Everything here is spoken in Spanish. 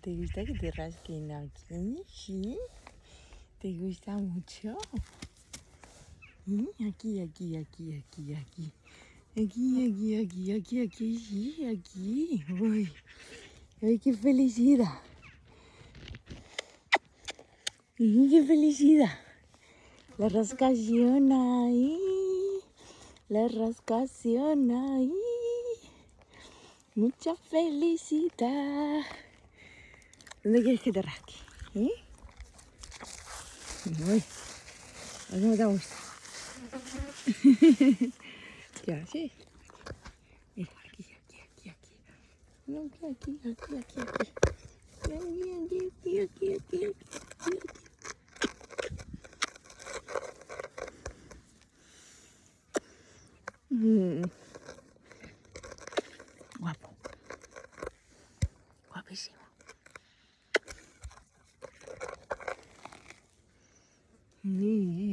¿te gusta que te rasquen aquí? ¿Sí? ¿Te gusta mucho? Aquí, aquí, aquí, aquí, aquí. Aquí, aquí, aquí, aquí, aquí, sí, aquí. Uy, ay, qué felicidad. qué felicidad. La rascación ahí. La rascación ahí. Mucha felicidad. ¿Dónde quieres que te rasque? ¿Eh? Uy, ¿cómo te gusta? ¿Qué haces? Aquí, aquí, aquí, aquí. No, aquí, aquí, aquí, aquí, aquí. Aquí, aquí, aquí, aquí, aquí, aquí. Mm. Guapísimo. Mm.